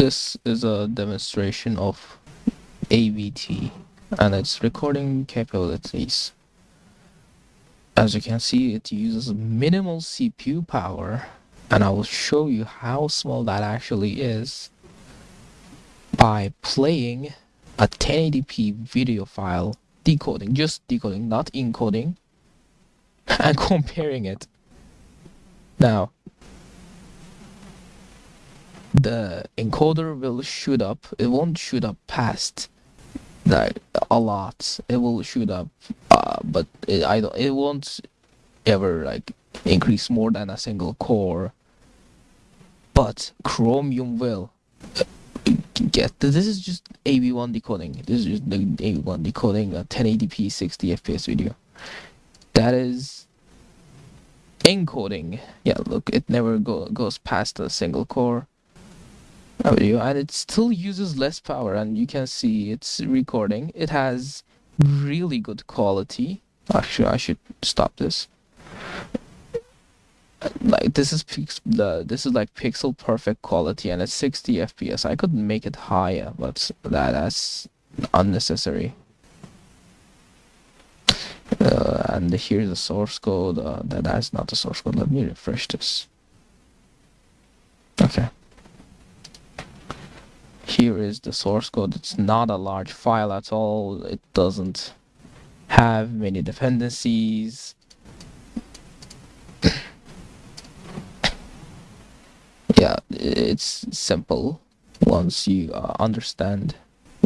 This is a demonstration of AVT and its recording capabilities. As you can see, it uses minimal CPU power and I will show you how small that actually is by playing a 1080p video file decoding, just decoding, not encoding, and comparing it. Now, the encoder will shoot up. It won't shoot up past like a lot. It will shoot up, uh, but it, I don't. It won't ever like increase more than a single core. But Chromium will get this is just AV1 decoding. This is just the AV1 decoding a 1080p 60 FPS video. That is encoding. Yeah, look, it never go, goes past a single core video and it still uses less power and you can see it's recording. It has really good quality. Actually I should stop this. Like this is the this is like pixel perfect quality and it's 60 fps I could make it higher but that that's unnecessary. Uh, and here's the source code uh, that that's not the source code. Let me refresh this here is the source code. It's not a large file at all. It doesn't have many dependencies. Yeah it's simple. Once you uh, understand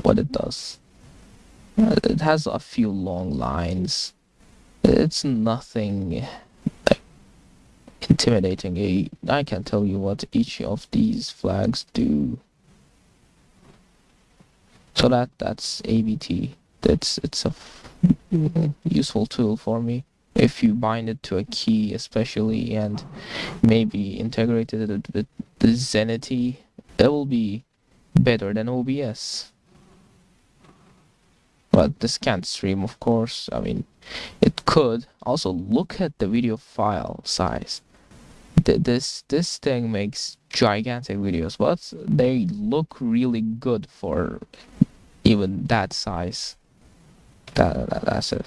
what it does uh, it has a few long lines. It's nothing intimidating. I can tell you what each of these flags do so that that's AVT that's it's a useful tool for me. If you bind it to a key especially and maybe integrated it with the Zenity it will be better than OBS but this can't stream of course I mean it could. Also look at the video file size. This this thing makes gigantic videos but they look really good for even that size. That, that that's it